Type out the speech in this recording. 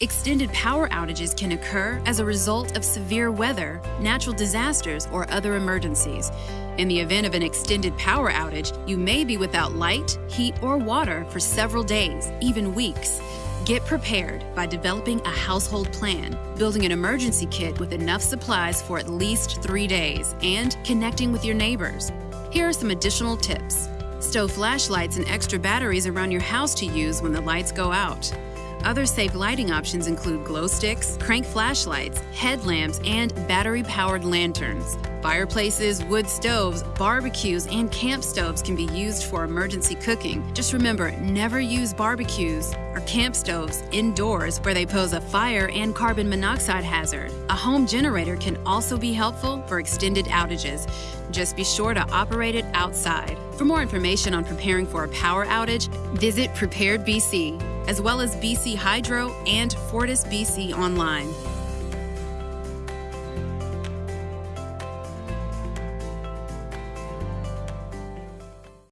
Extended power outages can occur as a result of severe weather, natural disasters, or other emergencies. In the event of an extended power outage, you may be without light, heat, or water for several days, even weeks. Get prepared by developing a household plan, building an emergency kit with enough supplies for at least three days, and connecting with your neighbors. Here are some additional tips. Stow flashlights and extra batteries around your house to use when the lights go out. Other safe lighting options include glow sticks, crank flashlights, headlamps, and battery powered lanterns. Fireplaces, wood stoves, barbecues, and camp stoves can be used for emergency cooking. Just remember never use barbecues or camp stoves indoors where they pose a fire and carbon monoxide hazard. A home generator can also be helpful for extended outages. Just be sure to operate it outside. For more information on preparing for a power outage, visit Prepared BC as well as BC Hydro and Fortis BC online.